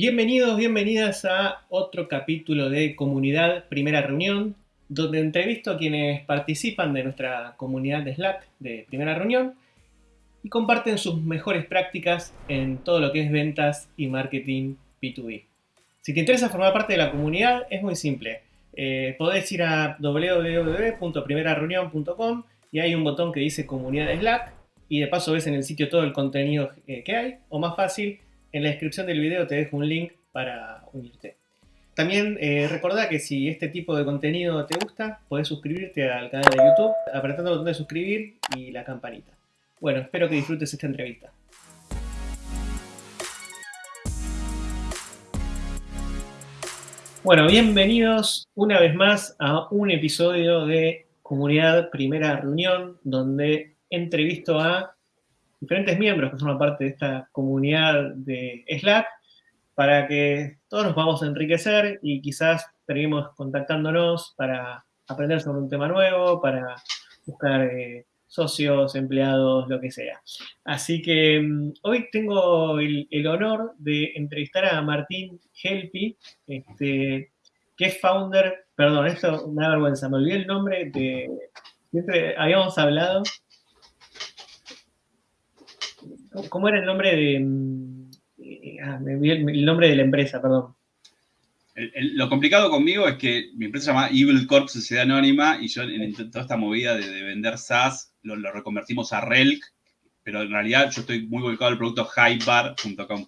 Bienvenidos, bienvenidas a otro capítulo de Comunidad Primera Reunión, donde entrevisto a quienes participan de nuestra comunidad de Slack de Primera Reunión y comparten sus mejores prácticas en todo lo que es ventas y marketing B2B. Si te interesa formar parte de la comunidad, es muy simple. Eh, podés ir a www.primerareunión.com y hay un botón que dice Comunidad de Slack y de paso ves en el sitio todo el contenido eh, que hay, o más fácil, en la descripción del video te dejo un link para unirte. También eh, recordá que si este tipo de contenido te gusta, podés suscribirte al canal de YouTube apretando el botón de suscribir y la campanita. Bueno, espero que disfrutes esta entrevista. Bueno, bienvenidos una vez más a un episodio de Comunidad Primera Reunión, donde entrevisto a diferentes miembros que forman parte de esta comunidad de Slack para que todos nos podamos enriquecer y quizás seguimos contactándonos para aprender sobre un tema nuevo, para buscar eh, socios, empleados, lo que sea. Así que mm, hoy tengo el, honor de entrevistar a Martín Helpi, este, que es founder, perdón, esto me da vergüenza, me olvidé el nombre de, siempre habíamos hablado, ¿Cómo era el nombre de... Mm, eh, ah, el, nombre de la empresa, perdón. lo complicado conmigo es que mi empresa se llama Evil Corp Sociedad Anónima y yo en, toda esta movida de, vender SaaS lo, reconvertimos a Relk, pero en realidad yo estoy muy volcado al producto highbar.com.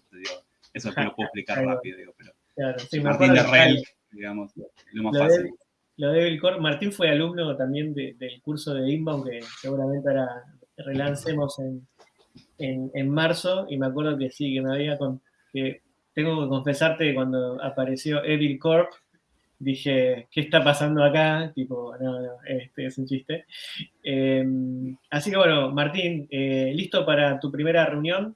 Eso te lo puedo explicar rápido, digo, pero claro, sí, Martín de Relk, digamos, lo más fácil. lo de Evil Corp, Martín fue alumno también del curso de Inbound que seguramente ahora relancemos en, en, marzo y me acuerdo que sí, que me había con, que tengo que confesarte que cuando apareció Evil Corp dije, ¿qué está pasando acá? Tipo, no, no, este es un chiste. Em, así que bueno, Martín, eh, ¿listo para tu primera reunión?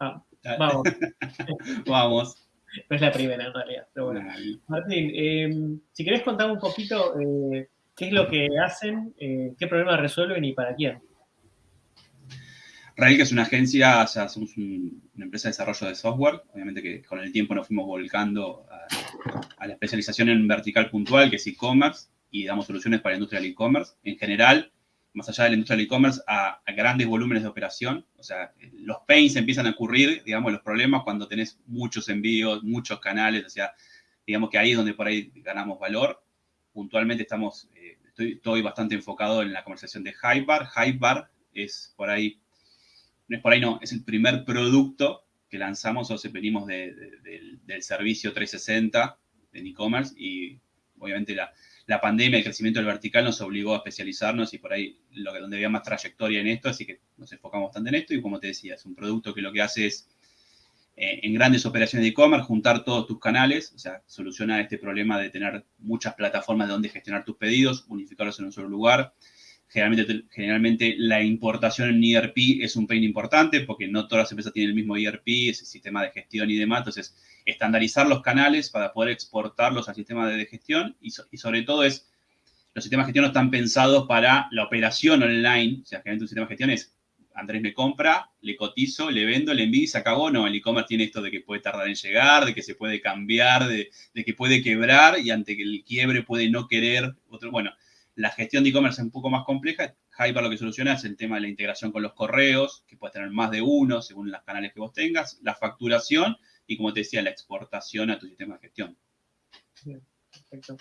Ah, vamos. vamos. No es la primera en realidad, pero bueno. Martín, em, si querés contar un poquito eh, qué es lo que hacen, eh, qué problemas resuelven y para quién. Rail, que es una agencia, o sea, somos una empresa de desarrollo de software. Obviamente que con el tiempo nos fuimos volcando a, la especialización en vertical puntual, que es e-commerce, y damos soluciones para la industria del e-commerce. En general, más allá de la industria del e-commerce, a, grandes volúmenes de operación. O sea, los pains empiezan a ocurrir, digamos, los problemas cuando tenés muchos envíos, muchos canales. O sea, digamos que ahí es donde por ahí ganamos valor. Puntualmente estamos, eh, estoy, estoy, bastante enfocado en la conversación de Hypebar. Hypebar es por ahí es por ahí, no, es el primer producto que lanzamos, o sea, venimos del servicio 360 en e-commerce y obviamente la, la, pandemia, el crecimiento del vertical nos obligó a especializarnos y por ahí lo que donde había más trayectoria en esto, así que nos enfocamos bastante en esto y como te decía, es un producto que lo que hace es eh, en grandes operaciones de e-commerce juntar todos tus canales, o sea, solucionar este problema de tener muchas plataformas de donde gestionar tus pedidos, unificarlos en un solo lugar, Generalmente, generalmente la importación en ERP es un pain importante porque no todas las empresas tienen el mismo ERP, ese sistema de gestión y demás. Entonces, estandarizar los canales para poder exportarlos al sistema de gestión y, sobre todo es, los sistemas de gestión no están pensados para la operación online. O sea, generalmente un sistema de gestión es, Andrés me compra, le cotizo, le vendo, le envío y se acabó. No, el e-commerce tiene esto de que puede tardar en llegar, de que se puede cambiar, de, que puede quebrar y ante que el quiebre puede no querer otro. Bueno, la gestión de e-commerce es un poco más compleja. Hyper lo que soluciona es el tema de la integración con los correos, que puedes tener más de uno según los canales que vos tengas, la facturación y, como te decía, la exportación a tu sistema de gestión. Bien, perfecto.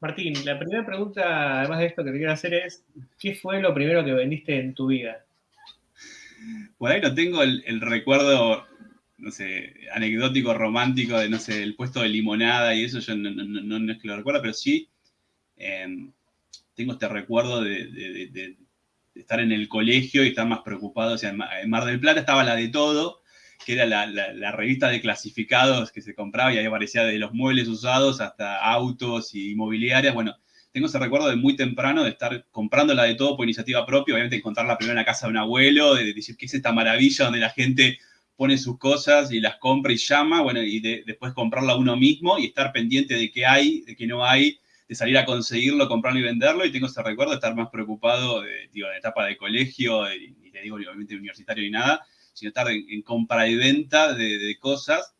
Martín, la primera pregunta, además de esto que te quiero hacer es, ¿qué fue lo primero que vendiste en tu vida? Por ahí no tengo el, recuerdo, no sé, anecdótico, romántico de, no sé, el puesto de limonada y eso, yo no, es que lo recuerdo, pero sí, em, tengo este recuerdo de, estar en el colegio y estar más preocupado. O sea, en Mar del Plata estaba la de todo, que era la, revista de clasificados que se compraba y ahí aparecía de los muebles usados hasta autos y inmobiliarias. Bueno, tengo ese recuerdo de muy temprano de estar comprando la de todo por iniciativa propia, obviamente encontrarla primero en la casa de un abuelo, de decir que es esta maravilla donde la gente pone sus cosas y las compra y llama, bueno, y después comprarla uno mismo y estar pendiente de qué hay, de qué no hay, de salir a conseguirlo, comprarlo y venderlo, y tengo ese recuerdo de estar más preocupado, de, digo, en etapa de colegio, y, te digo, obviamente universitario y nada, sino estar en, compra y venta de, cosas,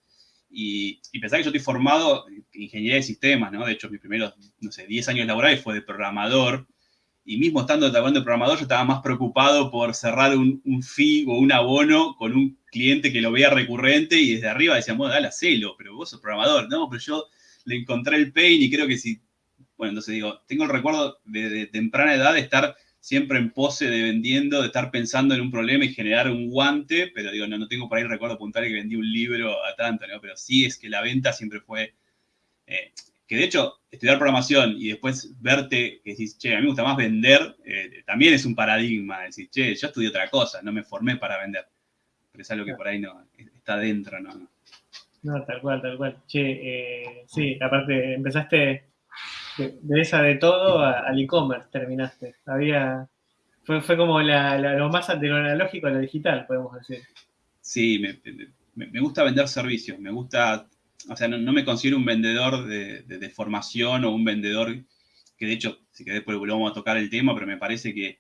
Y, pensar que yo estoy formado en ingeniería de sistemas, ¿no? De hecho, mis primeros, no sé, 10 años laborales fue de programador. Y mismo estando trabajando de programador, yo estaba más preocupado por cerrar un, un fee o un abono con un cliente que lo veía recurrente y desde arriba decíamos, dale, hacelo, pero vos sos programador. No, pero yo le encontré el pain y creo que si... Bueno, entonces digo, tengo el recuerdo de, de temprana edad de estar siempre en pose de vendiendo, de estar pensando en un problema y generar un guante, pero digo, no, no tengo por ahí recuerdo puntual que vendí un libro a tanto, ¿no? Pero sí es que la venta siempre fue... Eh, que de hecho, estudiar programación y después verte que decís, che, a mí me gusta más vender, eh, también es un paradigma. Decir, che, yo estudié otra cosa, no me formé para vender. Pero es algo que por ahí no está dentro, ¿no? No, tal cual, tal cual. Che, eh, sí, aparte, empezaste de, esa de todo al e-commerce terminaste. Había, fue, fue como la, lo más de lo a lo digital, podemos decir. Sí, me, me, gusta vender servicios, me gusta, o sea, no, me considero un vendedor de, de, formación o un vendedor que de hecho, si que después volvemos a tocar el tema, pero me parece que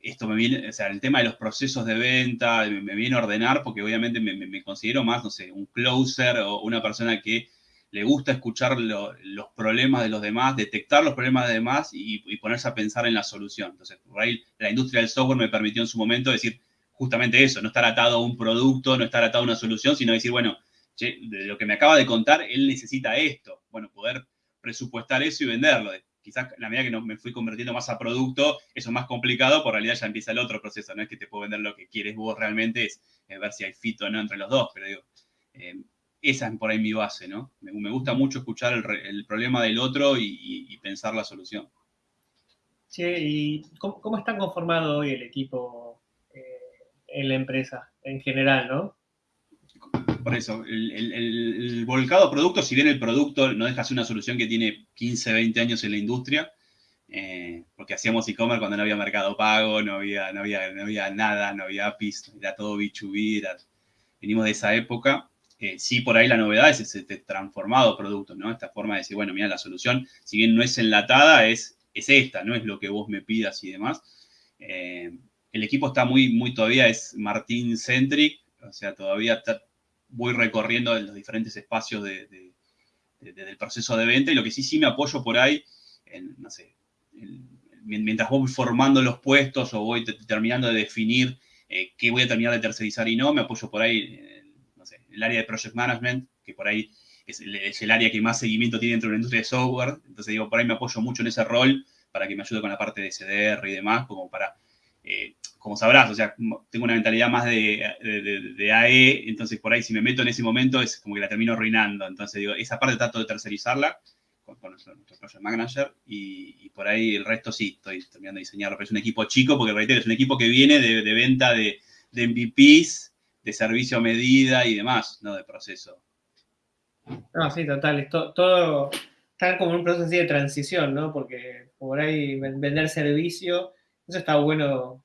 esto me viene, o sea, el tema de los procesos de venta me, me viene a ordenar porque obviamente me, me, considero más, no sé, un closer o una persona que le gusta escuchar los problemas de los demás, detectar los problemas de demás y, ponerse a pensar en la solución. Entonces, por ahí la industria del software me permitió en su momento decir justamente eso, no estar atado a un producto, no estar atado a una solución, sino decir, bueno, de lo que me acaba de contar, él necesita esto. Bueno, poder presupuestar eso y venderlo. Quizás la medida que no, me fui convirtiendo más a producto, eso es más complicado, por realidad ya empieza el otro proceso. No es que te puedo vender lo que quieres vos realmente, es, ver si hay fit o no entre los dos, pero digo, eh, esa es por ahí mi base, ¿no? Me, gusta mucho escuchar el, problema del otro y, pensar la solución. Sí, ¿y cómo, está conformado hoy el equipo eh, en la empresa en general, no? Por eso, el, volcado producto, si bien el producto no deja ser una solución que tiene 15, 20 años en la industria, eh, porque hacíamos e-commerce cuando no había mercado pago, no había, no había, no había nada, no había APIs, era todo B2B, venimos de esa época. Eh, sí, por ahí la novedad es ese transformado producto, ¿no? Esta forma de decir, bueno, mira, la solución, si bien no es enlatada, es, es esta, no es lo que vos me pidas y demás. Eh, el equipo está muy, muy todavía, es Martín Centric, o sea, todavía voy recorriendo los diferentes espacios del proceso de venta y lo que sí, sí me apoyo por ahí, no sé, mientras voy formando los puestos o voy terminando de definir eh, qué voy a terminar de tercerizar y no, me apoyo por ahí el área de Project Management, que por ahí es el, área que más seguimiento tiene dentro de la industria de software. Entonces, digo, por ahí me apoyo mucho en ese rol para que me ayude con la parte de CDR y demás, como para, eh, como sabrás, o sea, tengo una mentalidad más de, de, AE, entonces por ahí si me meto en ese momento es como que la termino arruinando. Entonces, digo, esa parte trato de tercerizarla con, nuestro, Project Manager y, por ahí el resto sí, estoy terminando de diseñarlo, pero es un equipo chico porque, reitero, es un equipo que viene de, venta de, de MVPs de servicio a medida y demás, no de proceso. No, sí, total. todo está como en un proceso de transición, ¿no? Porque por ahí vender servicio, eso está bueno.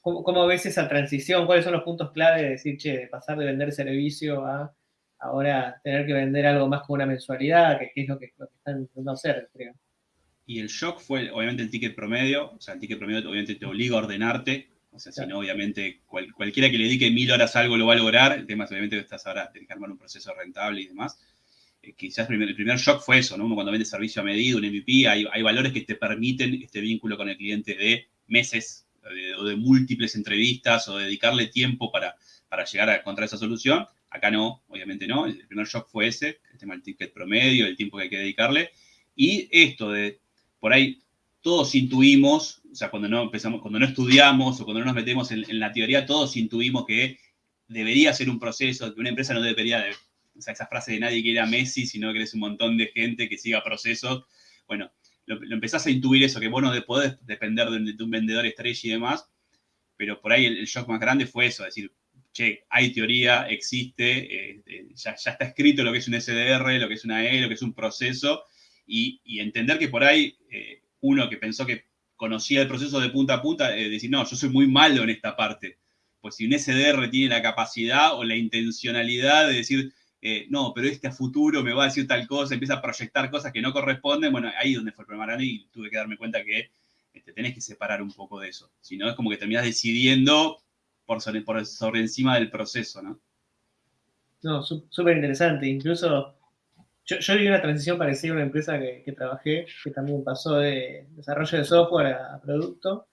¿Cómo, ves esa transición? ¿Cuáles son los puntos clave de decir, che, de pasar de vender servicio a ahora tener que vender algo más con una mensualidad, que, es lo que, están intentando hacer, creo? Y el shock fue, obviamente, el ticket promedio. O sea, el ticket promedio obviamente te obliga a ordenarte o sea, si no, obviamente, cualquiera que le dedique mil horas a algo lo va a lograr. El tema es, obviamente, que estás ahora, tienes que armar un proceso rentable y demás. Eh, quizás el primer, shock fue eso, ¿no? Uno cuando vende servicio a medida, un MVP, hay, hay valores que te permiten este vínculo con el cliente de meses o de múltiples entrevistas o dedicarle tiempo para, para llegar a encontrar esa solución. Acá no, obviamente no. El primer shock fue ese, el tema del ticket promedio, el tiempo que hay que dedicarle. Y esto de, por ahí, todos intuimos, o sea, cuando no empezamos, cuando no estudiamos o cuando no nos metemos en, la teoría, todos intuimos que debería ser un proceso, que una empresa no debería, de, o sea, esa frase de nadie quiere a Messi, sino que eres un montón de gente que siga procesos. Bueno, lo, empezás a intuir eso, que bueno, de poder depender de, un vendedor estrella y demás, pero por ahí el, shock más grande fue eso, decir, che, hay teoría, existe, eh, ya, está escrito lo que es un SDR, lo que es una E, lo que es un proceso, y, entender que por ahí eh, uno que pensó que conocía el proceso de punta a punta, eh, decir, no, yo soy muy malo en esta parte. Pues si un SDR tiene la capacidad o la intencionalidad de decir, eh, no, pero este a futuro me va a decir tal cosa, empieza a proyectar cosas que no corresponden, bueno, ahí es donde fue el problema grande y tuve que darme cuenta que te este, tenés que separar un poco de eso. Si no, es como que terminás decidiendo por sobre, por sobre encima del proceso, ¿no? No, súper interesante. Incluso yo, vi una transición parecida a una empresa que, trabajé, que también pasó de desarrollo de software a, producto.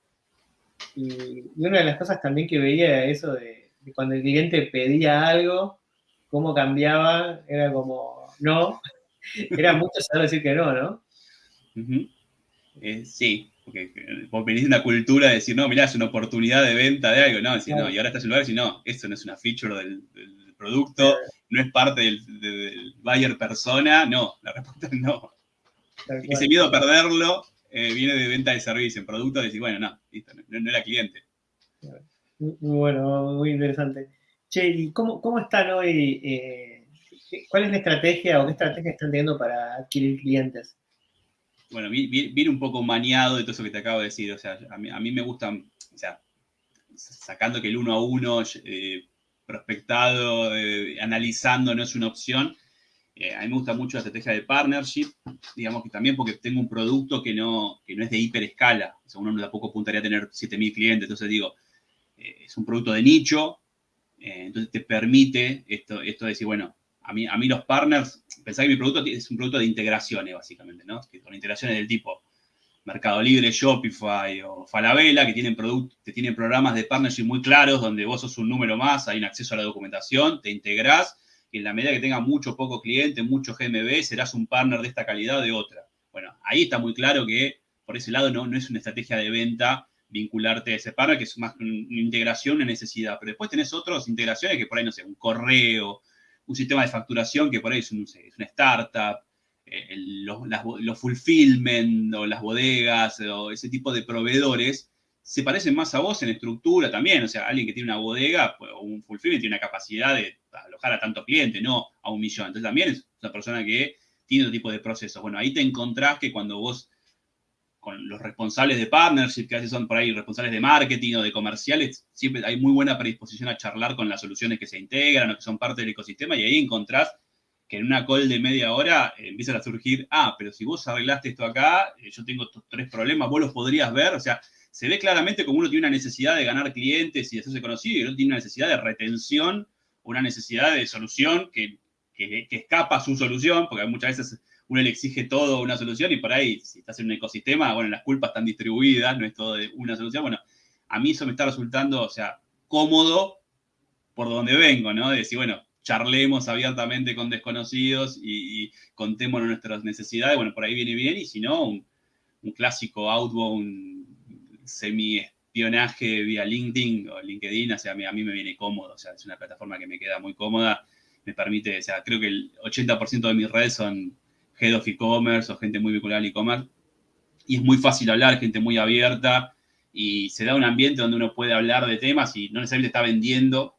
Y, una de las cosas también que veía era eso de, cuando el cliente pedía algo, cómo cambiaba, era como, no, era mucho saber decir que no, ¿no? Eh, sí, porque vos venís de una cultura de decir, no, mirá, es una oportunidad de venta de algo, no, decir, no, y ahora estás en lugar de decir, no, esto no es una feature del, producto, no es parte del, buyer persona, no, la respuesta es no. Ese miedo a perderlo eh, viene de venta de servicio, en producto, decir, bueno, no, listo, no, era cliente. Muy bueno, muy interesante. Che, ¿y cómo, cómo están hoy? Eh, ¿Cuál es la estrategia o qué estrategia están teniendo para adquirir clientes? Bueno, viene un poco maniado de todo eso que te acabo de decir. O sea, a mí, me gusta, o sea, sacando que el uno a uno, eh, prospectado, eh, analizando no es una opción. Eh, a mí me gusta mucho la estrategia de partnership, digamos que también porque tengo un producto que no, que no es de hiperescala. O sea, uno tampoco apuntaría a tener 7.000 clientes. Entonces digo, es un producto de nicho, entonces te permite esto, esto de decir, bueno, a mí, a mí los partners, pensá que mi producto es un producto de integraciones, básicamente, ¿no? Que con integraciones del tipo Mercado Libre, Shopify o Falabella, que tienen, que tienen programas de partnership muy claros, donde vos sos un número más, hay un acceso a la documentación, te integrás, y en la medida que tenga mucho poco cliente, mucho GMB, serás un partner de esta calidad o de otra. Bueno, ahí está muy claro que por ese lado no, no es una estrategia de venta vincularte a ese partner, que es más una integración, una necesidad. Pero después tenés otras integraciones que por ahí, no sé, un correo, un sistema de facturación que por ahí es, una startup, eh, los, fulfillment o las bodegas o ese tipo de proveedores se parecen más a vos en estructura también. O sea, alguien que tiene una bodega pues, o un fulfillment tiene una capacidad de alojar a tanto cliente, no a un millón. Entonces también es una persona que tiene otro tipo de procesos. Bueno, ahí te encontrás que cuando vos con los responsables de partnership, que a veces son por ahí responsables de marketing o de comerciales, siempre hay muy buena predisposición a charlar con las soluciones que se integran o que son parte del ecosistema y ahí encontrás que en una call de media hora eh, empiezan a surgir, ah, pero si vos arreglaste esto acá, eh, yo tengo estos tres problemas, vos los podrías ver, o sea, se ve claramente como uno tiene una necesidad de ganar clientes y de hacerse conocido y otro tiene una necesidad de retención, una necesidad de solución que, que, que escapa a su solución, porque muchas veces uno le exige todo una solución y por ahí, si estás en un ecosistema, bueno, las culpas están distribuidas, no es todo de una solución. Bueno, a mí eso me está resultando, o sea, cómodo por donde vengo, ¿no? De decir, bueno, charlemos abiertamente con desconocidos y, contémonos nuestras necesidades, bueno, por ahí viene bien, y si no, un, clásico outbound semi-espionaje vía LinkedIn o LinkedIn, o sea, a mí, a mí me viene cómodo, o sea, es una plataforma que me queda muy cómoda, me permite, o sea, creo que el 80% de mis redes son head of e-commerce o gente muy vinculada al e-commerce. Y es muy fácil hablar, gente muy abierta y se da un ambiente donde uno puede hablar de temas y no necesariamente está vendiendo.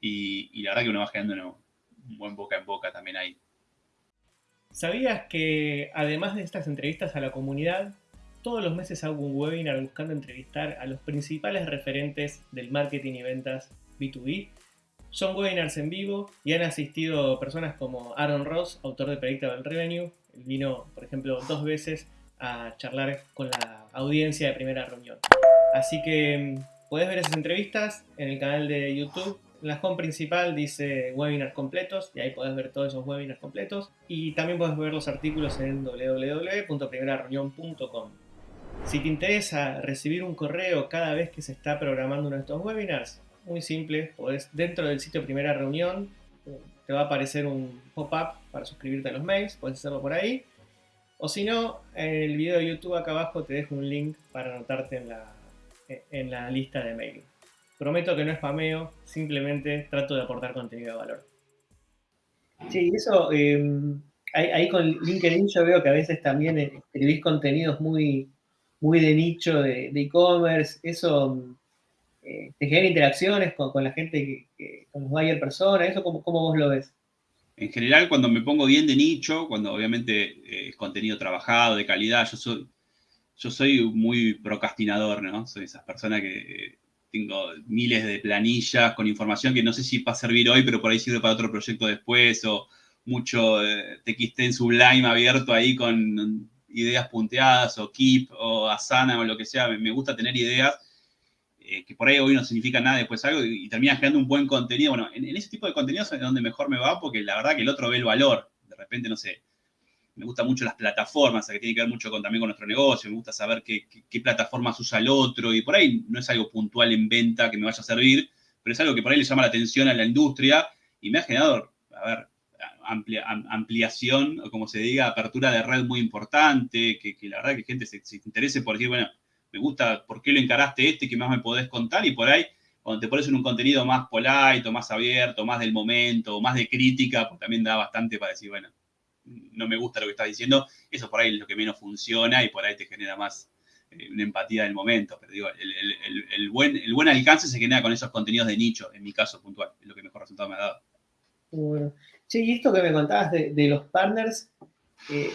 Y, la verdad que uno va generando un buen boca en boca también ahí. ¿Sabías que además de estas entrevistas a la comunidad, todos los meses hago un webinar buscando entrevistar a los principales referentes del marketing y ventas B2B son webinars en vivo y han asistido personas como Aaron Ross, autor de Predictable Revenue. Él vino, por ejemplo, dos veces a charlar con la audiencia de primera reunión. Así que mm, puedes ver esas entrevistas en el canal de YouTube. En la home principal dice webinars completos y ahí puedes ver todos esos webinars completos. Y también puedes ver los artículos en www.primerareunión.com. Si te interesa recibir un correo cada vez que se está programando uno de estos webinars, muy simple. Podés, dentro del sitio Primera Reunión te va a aparecer un pop-up para suscribirte a los mails, puedes hacerlo por ahí. O si no, en el video de YouTube acá abajo te dejo un link para anotarte en la, en la lista de mail. Prometo que no es spameo, simplemente trato de aportar contenido de valor. Sí, eso, em, ahí, con LinkedIn yo veo que a veces también escribís contenidos muy, muy de nicho de e-commerce. eso eh, te genera interacciones con, la gente, que, con los buyer personas, ¿eso cómo, cómo, vos lo ves? En general, cuando me pongo bien de nicho, cuando obviamente eh, es contenido trabajado, de calidad, yo soy, yo soy muy procrastinador, ¿no? Soy esas personas que eh, tengo miles de planillas con información que no sé si va a servir hoy, pero por ahí sirve para otro proyecto después, o mucho TXT en Sublime abierto ahí con ideas punteadas, o Keep, o Asana, o lo que sea. Me gusta tener ideas eh, que por ahí hoy no significa nada, después algo, y, terminas creando un buen contenido. Bueno, en, ese tipo de contenidos es donde mejor me va, porque la verdad que el otro ve el valor. De repente, no sé, me gustan mucho las plataformas, que tiene que ver mucho con, también con nuestro negocio, me gusta saber qué, qué, plataformas usa el otro, y por ahí no es algo puntual en venta que me vaya a servir, pero es algo que por ahí le llama la atención a la industria y me ha generado, a ver, ampliación, como se diga, apertura de red muy importante, que, la verdad que gente se, se, interese por decir, bueno, me gusta por qué lo encaraste este, que más me podés contar, y por ahí, cuando te pones en un contenido más polite, más abierto, más del momento, más de crítica, pues también da bastante para decir, bueno, no me gusta lo que estás diciendo, eso por ahí es lo que menos funciona y por ahí te genera más eh, una empatía del momento. Pero digo, el, buen, el buen alcance se genera con esos contenidos de nicho, en mi caso puntual, es lo que mejor resultado me ha dado. Bueno. Sí, y esto que me contabas de, los partners, eh,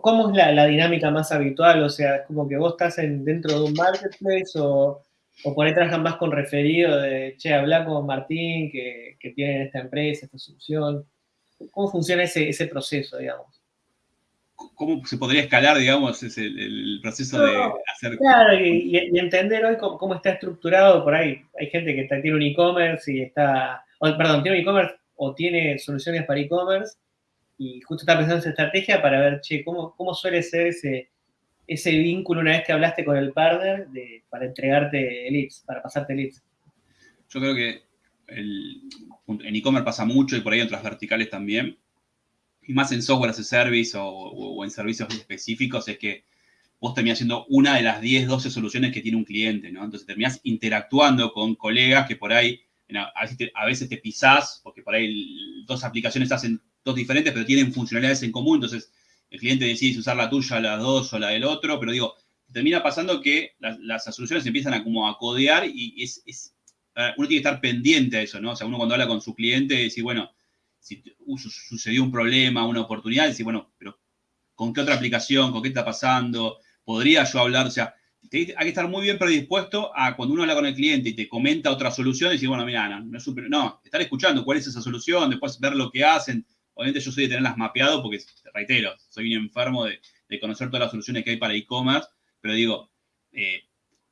¿cómo es la, dinámica más habitual? O sea, es como que vos estás dentro de un marketplace o, o por ahí trabajan más con referido de, che, habla con Martín que, que tiene esta empresa, esta solución. ¿Cómo funciona ese, ese proceso, digamos? ¿Cómo se podría escalar, digamos, ese, el, proceso de hacer... Claro, y, entender hoy cómo, está estructurado por ahí. Hay gente que tiene un e-commerce y está... perdón, tiene un e-commerce o tiene soluciones para e-commerce y justo está pensando en esa estrategia para ver, che, ¿cómo, cómo suele ser ese, ese vínculo una vez que hablaste con el partner para entregarte leads, para pasarte leads? Yo creo que en e-commerce pasa mucho y por ahí en otras verticales también, y más en software as a service o, en servicios específicos, es que vos terminás siendo una de las 10, 12 soluciones que tiene un cliente, ¿no? Entonces terminás interactuando con colegas que por ahí a veces te, pisás, porque por ahí dos aplicaciones hacen dos diferentes, pero tienen funcionalidades en común, entonces el cliente decide usar la tuya, las dos o la del otro, pero digo, termina pasando que las, soluciones empiezan a como a codear y es, uno tiene que estar pendiente a eso, ¿no? O sea, uno cuando habla con su cliente, dice, bueno, si sucedió un problema, una oportunidad, dice, bueno, pero ¿con qué otra aplicación? ¿Con qué está pasando? ¿Podría yo hablar? O sea, hay que estar muy bien predispuesto a cuando uno habla con el cliente y te comenta otra solución, decir, bueno, mira, no, no, es no, estar escuchando cuál es esa solución, después ver lo que hacen. Obviamente yo soy de tenerlas mapeado porque, te reitero, soy un enfermo de, conocer todas las soluciones que hay para e-commerce, pero digo, eh,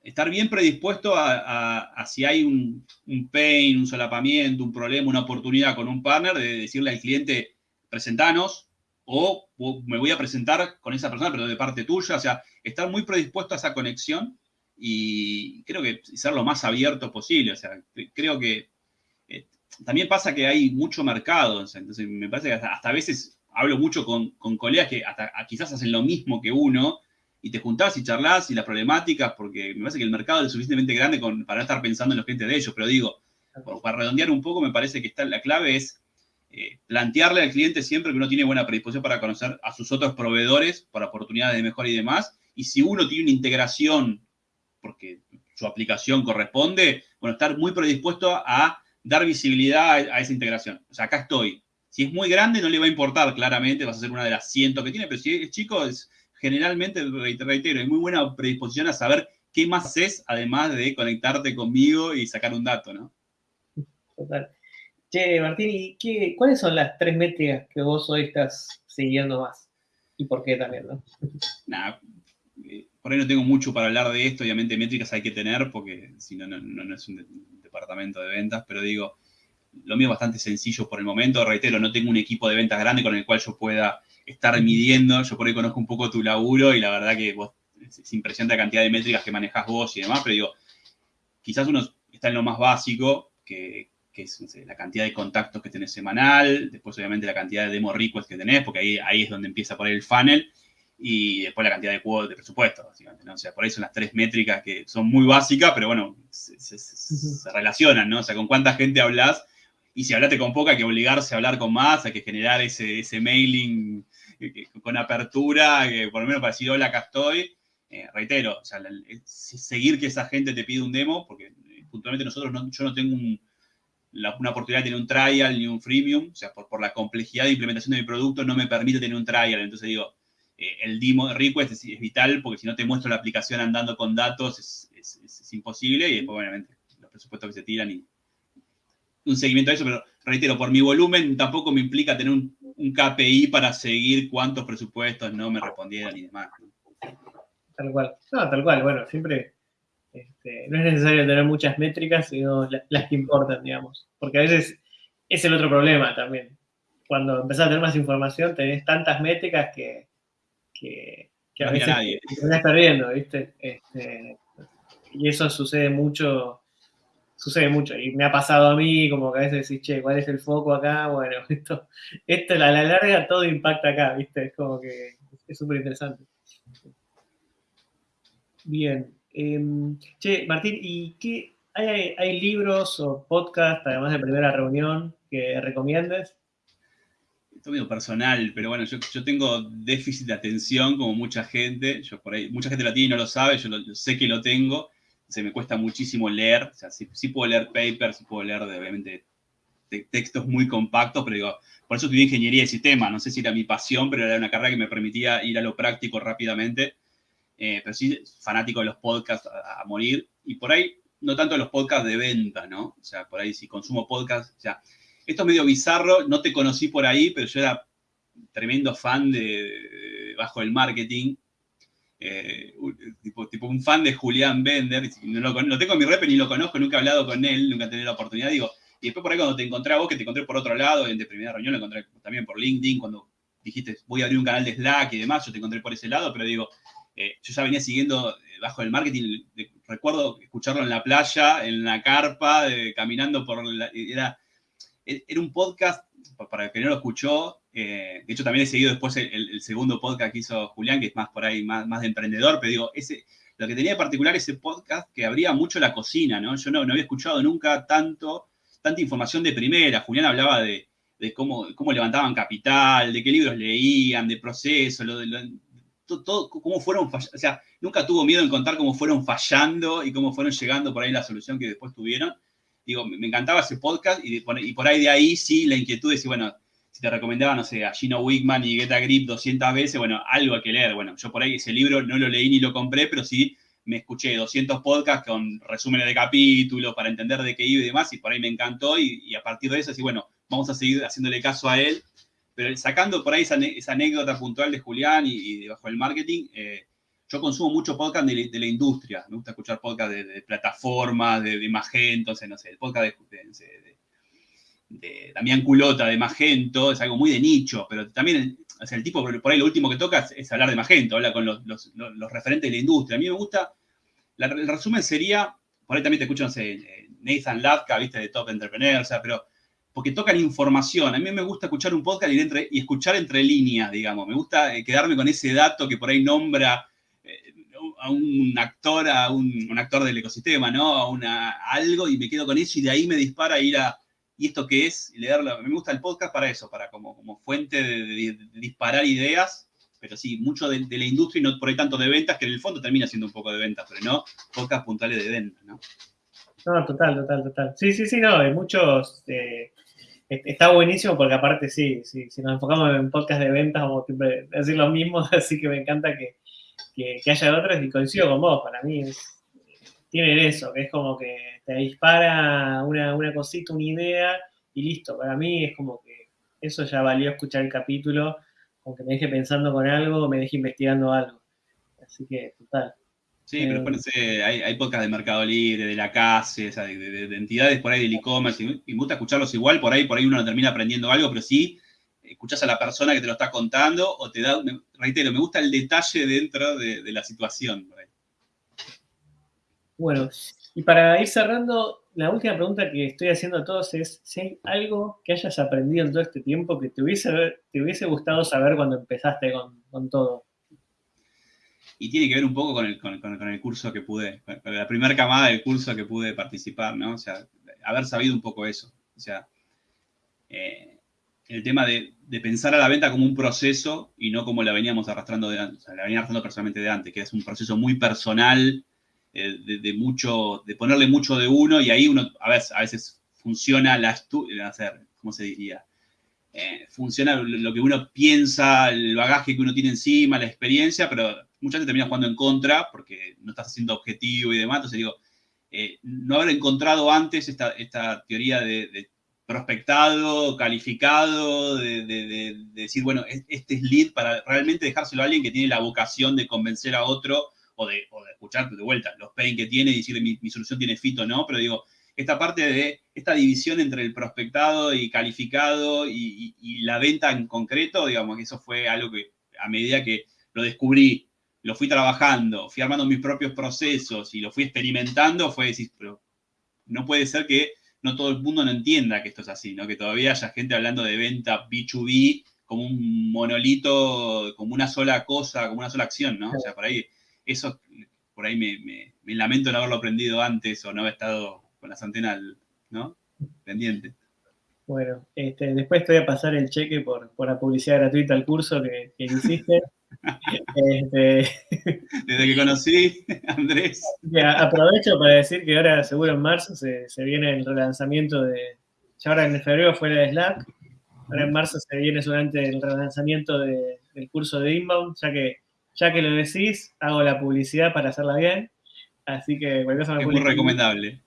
estar bien predispuesto a, si hay un, un, pain, un solapamiento, un problema, una oportunidad con un partner, de decirle al cliente, presentanos, o me voy a presentar con esa persona, pero de parte tuya, o sea, estar muy predispuesto a esa conexión y creo que ser lo más abierto posible, o sea, creo que también pasa que hay mucho mercado, entonces me parece que hasta, a veces hablo mucho con, colegas que hasta, quizás hacen lo mismo que uno, y te juntás y charlas y las problemáticas, porque me parece que el mercado es suficientemente grande para estar pensando en los clientes de ellos, pero digo, para redondear un poco, me parece que está, la clave es eh, plantearle al cliente siempre que uno tiene buena predisposición para conocer a sus otros proveedores para oportunidades de mejora y demás. Y si uno tiene una integración, porque su aplicación corresponde, bueno, estar muy predispuesto a dar visibilidad a, esa integración. O sea, acá estoy. Si es muy grande, no le va a importar, claramente, vas a ser una de las cientos que tiene, pero si es chico, es generalmente, reitero, hay muy buena predisposición a saber qué más es, además de conectarte conmigo y sacar un dato, ¿no? Total. Che, Martín, ¿y qué, cuáles son las tres métricas que vos hoy estás siguiendo más? ¿Y por qué también, no? Nada, eh, por ahí no tengo mucho para hablar de esto, obviamente métricas hay que tener porque si no, no, es un, departamento de ventas, pero digo, lo mío es bastante sencillo por el momento, reitero, no tengo un equipo de ventas grande con el cual yo pueda estar midiendo, yo por ahí conozco un poco tu laburo y la verdad que vos, es impresionante la cantidad de métricas que manejas vos y demás, pero digo, quizás uno está en lo más básico, que, que es la cantidad de contactos que tenés semanal, después obviamente la cantidad de demo requests que tenés, porque ahí, ahí es donde empieza por ahí el funnel, y después la cantidad de cuotas de presupuesto, básicamente, ¿no? O sea, por ahí son las tres métricas que son muy básicas, pero bueno, se, relacionan, ¿no? O sea, con cuánta gente hablas, y si hablaste con poca, hay que obligarse a hablar con más, hay que generar ese, ese mailing eh, con apertura, por lo menos para decir, hola, acá estoy. Eh, reitero, o sea, seguir que esa gente te pide un demo, porque eh, puntualmente nosotros, no, yo no tengo un, una oportunidad de tener un trial ni un freemium, o sea, por, por, la complejidad de implementación de mi producto no me permite tener un trial, entonces digo, eh, el demo request es, vital porque si no te muestro la aplicación andando con datos es, imposible y después obviamente los presupuestos que se tiran y un seguimiento de eso, pero reitero, por mi volumen tampoco me implica tener un, KPI para seguir cuántos presupuestos no me respondieran y demás. Tal cual, no, tal cual, bueno, siempre Este, no es necesario tener muchas métricas, sino las que importan, digamos. Porque a veces es el otro problema también. Cuando empezás a tener más información, tenés tantas métricas que, que, a veces te estás perdiendo, ¿viste? Este, y eso sucede mucho, sucede mucho. Y me ha pasado a mí, como que a veces decís, che, ¿cuál es el foco acá? Bueno, esto, esto a la larga todo impacta acá, ¿viste? Es como que es súper interesante. Bien. Em, che, Martín, ¿y qué, hay, libros o podcasts, además de Primera Reunión, que recomiendes? Esto medio personal, pero bueno, yo, tengo déficit de atención como mucha gente. Yo por ahí, mucha gente lo tiene y no lo sabe, yo, sé que lo tengo. Se me cuesta muchísimo leer. O sea, sí, puedo leer papers, puedo leer, obviamente, textos muy compactos, pero digo, por eso estudié ingeniería de sistema. No sé si era mi pasión, pero era una carrera que me permitía ir a lo práctico rápidamente. Eh, pero sí fanático de los podcasts a, morir. Y por ahí, no tanto de los podcasts de venta, ¿no? O sea, por ahí si consumo podcasts, o sea, esto es medio bizarro, no te conocí por ahí, pero yo era tremendo fan de, Bajo el Marketing. Eh, tipo, un fan de Julián Bender, no lo, tengo en mi rep ni lo conozco, nunca he hablado con él, nunca he tenido la oportunidad, digo, y después por ahí cuando te encontré a vos, que te encontré por otro lado, en de primera reunión, lo encontré también por LinkedIn, cuando dijiste, voy a abrir un canal de Slack y demás, yo te encontré por ese lado, pero digo, eh, yo ya venía siguiendo eh, bajo el marketing, recuerdo escucharlo en la playa, en la carpa, caminando por la, era, era un podcast, para el que no lo escuchó, eh, de hecho también he seguido después el, segundo podcast que hizo Julián, que es más por ahí, más, más de emprendedor, pero digo, ese, lo que tenía de particular ese podcast que abría mucho la cocina, ¿no? Yo no, no había escuchado nunca tanto, tanta información de primera. Julián hablaba de, cómo, cómo levantaban capital, de qué libros leían, de proceso, lo, de todo, cómo fueron fallando, o sea, nunca tuvo miedo en contar cómo fueron fallando y cómo fueron llegando por ahí la solución que después tuvieron. Digo, me, encantaba ese podcast y, y, por ahí de ahí sí la inquietud de decir, bueno, si te recomendaba, no sé, a Gino Wickman y Get a Grip 200 veces, bueno, algo hay que leer. Bueno, yo por ahí ese libro no lo leí ni lo compré, pero sí me escuché 200 podcasts con resúmenes de capítulos para entender de qué iba y demás, y por ahí me encantó, y, y a partir de eso, así, bueno, vamos a seguir haciéndole caso a él pero sacando por ahí esa, anécdota puntual de Julián y, de bajo el marketing, eh, yo consumo mucho podcast de, la industria. Me gusta escuchar podcast de, plataformas, de, Magento, no sé, el podcast de, Damián Culota de Magento, es algo muy de nicho, pero también el tipo por ahí lo último que toca es, hablar de Magento, habla con los, referentes de la industria. A mí me gusta, el resumen sería, por ahí también te escucho, no sé, Nathan Latka, viste, de Top Entrepreneur, o sea, pero porque tocan información. A mí me gusta escuchar un podcast y, escuchar entre líneas, digamos. Me gusta eh, quedarme con ese dato que por ahí nombra a un actor, a un, actor del ecosistema, ¿no? A una, algo y me quedo con eso y de ahí me dispara ir a, ¿y esto qué es? Y leerlo. Me gusta el podcast para eso, para como, como fuente de, disparar ideas, pero sí, mucho de, la industria y no por ahí tanto de ventas, que en el fondo termina siendo un poco de ventas, pero no podcast puntuales de ventas, ¿no? No, total, total, total. Sí, sí, sí, no, hay muchos. Está buenísimo porque, aparte, sí, sí, si nos enfocamos en podcast de ventas, vamos a decir lo mismo, así que me encanta que, haya otros y coincido con vos. Para mí, es, tienen eso, que es como que te dispara una, una cosita, una idea y listo. Para mí es como que eso ya valió escuchar el capítulo, aunque me deje pensando con algo me deje investigando algo. Así que, total. Sí, pero eh, hay, hay podcasts de Mercado Libre, de la CASE, o sea, de, entidades por ahí del e-commerce, y, me gusta escucharlos igual, por ahí, por ahí uno no termina aprendiendo algo, pero sí escuchas a la persona que te lo está contando o te da, reitero, me gusta el detalle dentro de, la situación. Bueno, y para ir cerrando, la última pregunta que estoy haciendo a todos es si hay algo que hayas aprendido en todo este tiempo que te hubiese, te hubiese gustado saber cuando empezaste con, con todo y tiene que ver un poco con el, con, el curso que pude, con la primera camada del curso que pude participar, ¿no? O sea, haber sabido un poco eso. O sea, eh, el tema de, pensar a la venta como un proceso y no como la veníamos arrastrando de la venía arrastrando personalmente de antes, que es un proceso muy personal, eh, de, mucho, de ponerle mucho de uno y ahí uno a veces, a veces funciona la hacer, ¿cómo se diría? Eh, funciona lo que uno piensa, el bagaje que uno tiene encima, la experiencia, pero muchas veces terminas jugando en contra porque no estás haciendo objetivo y demás. Entonces digo, eh, no haber encontrado antes esta, teoría de, prospectado, calificado, de, decir, bueno, este es lead para realmente dejárselo a alguien que tiene la vocación de convencer a otro o de, escuchar de vuelta los pain que tiene y decirle mi, solución tiene fit o no, pero digo, esta parte de esta división entre el prospectado y calificado y, la venta en concreto, digamos, que eso fue algo que a medida que lo descubrí, lo fui trabajando, fui armando mis propios procesos y lo fui experimentando, fue decir, pero no puede ser que no todo el mundo no entienda que esto es así, ¿no? Que todavía haya gente hablando de venta B2B como un monolito, como una sola cosa, como una sola acción, ¿no? O sea, por ahí, eso, por ahí me, me lamento no haberlo aprendido antes o no haber estado con las antenas, ¿no? Pendiente. Bueno, este, después te voy a pasar el cheque por, la publicidad gratuita al curso que, hiciste. Este, Desde que conocí Andrés. aprovecho para decir que ahora seguro en marzo se, viene el relanzamiento de, ya ahora en febrero fue de Slack, ahora en marzo se viene durante el relanzamiento del curso de Inbound, ya que, ya que lo decís, hago la publicidad para hacerla bien, así que Es muy recomendable.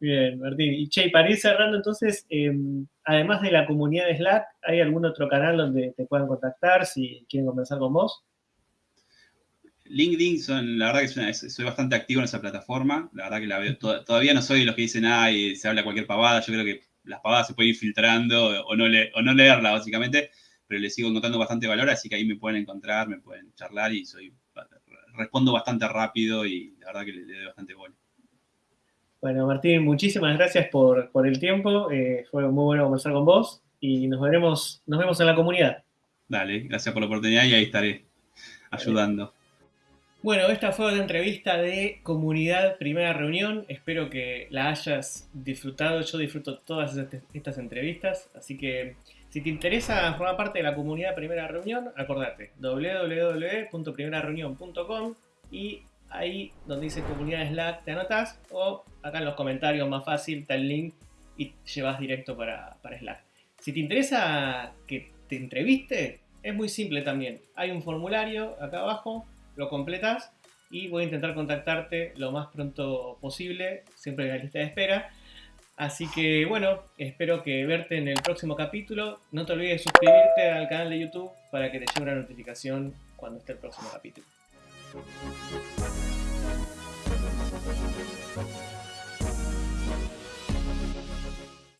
Bien, Martín. Y Che, para ir cerrando entonces, em, además de la comunidad de Slack, ¿hay algún otro canal donde te puedan contactar si quieren conversar con vos? LinkedIn, son, la verdad que soy bastante activo en esa plataforma. La verdad que la veo, todavía no soy de los que dicen, ay, se habla cualquier pavada. Yo creo que las pavadas se pueden ir filtrando o no, le, o no leerla, básicamente. Pero le sigo encontrando bastante valor, así que ahí me pueden encontrar, me pueden charlar y soy respondo bastante rápido y la verdad que le, le doy bastante bola. Bueno, Martín, muchísimas gracias por, el tiempo. Eh, fue muy bueno conversar con vos y nos veremos, nos vemos en la comunidad. Dale, gracias por la oportunidad y ahí estaré ayudando. Bueno, esta fue la entrevista de Comunidad Primera Reunión. Espero que la hayas disfrutado. Yo disfruto todas estas entrevistas. Así que si te interesa formar parte de la Comunidad Primera Reunión, acordate www.primerareunión.com y ahí donde dice comunidad Slack te anotas o acá en los comentarios más fácil está el link y llevas directo para, Slack. Si te interesa que te entreviste, es muy simple también. Hay un formulario acá abajo, lo completas y voy a intentar contactarte lo más pronto posible, siempre en la lista de espera. Así que bueno, espero que verte en el próximo capítulo. No te olvides de suscribirte al canal de YouTube para que te llegue una notificación cuando esté el próximo capítulo.